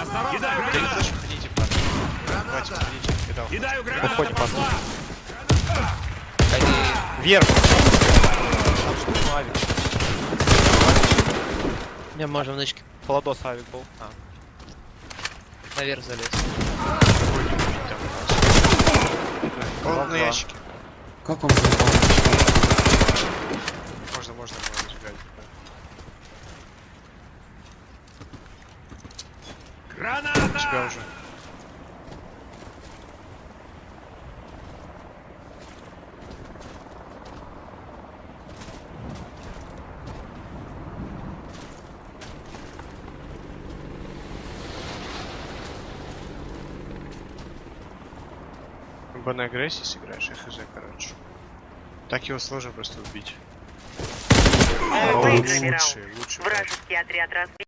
Осторожно, Кидаю граната! гранату! Кидал. Кидаю гранату, пошла! Они... Вверх. Авик. Не, можем нычки Холодос авик был. А. наверх залез. На Два-два. ящике. Как он залетал? Можно, можно было У тебя Граната! уже. Либо на агрессии сыграешь, я хз, короче. Так его сложно просто убить. О, выиграли лучший, раунд. лучший. Вражеский отряд разбит.